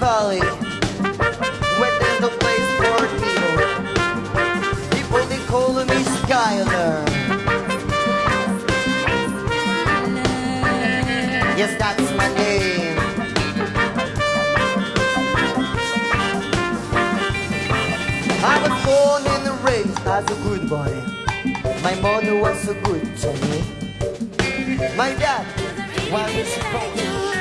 valley Where there's no place for people People they call me Skyler. Yes, that's my name. I was born and raised as a good boy. My mother was so good to me My dad was a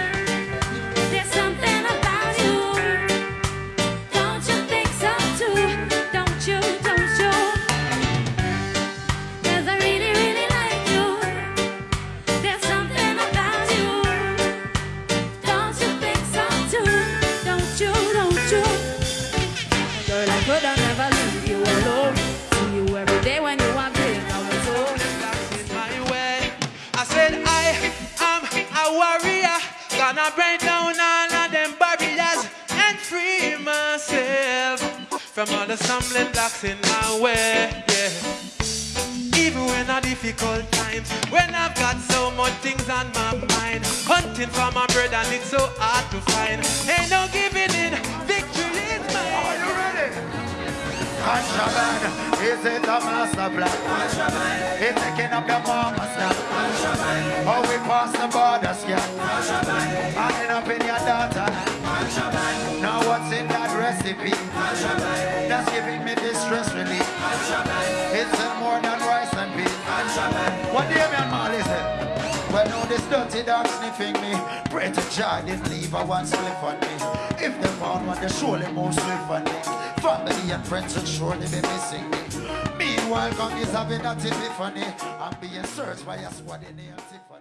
gonna break down all of them barriers and free myself from all the stumbling blocks in my way. Yeah. Even when a difficult times, when I've got so much things on my mind, hunting for my bread and it's so hard to find. Ain't no giving in, victory is mine. Are you ready? Contraband, is it a master plan? It's taking up your mama's now. How we pass the borders, yeah. Hanging up in your daughter. Now what's in that recipe? That's giving me this stress relief. It's more than rice dirty dog sniffing me. Pray to Jah, didn't leave a one slip on me. If they found one, they surely move swift on me. Family and friends would surely be missing me. Meanwhile, God is having a epiphany. I'm being searched by a squad in the Tiffany.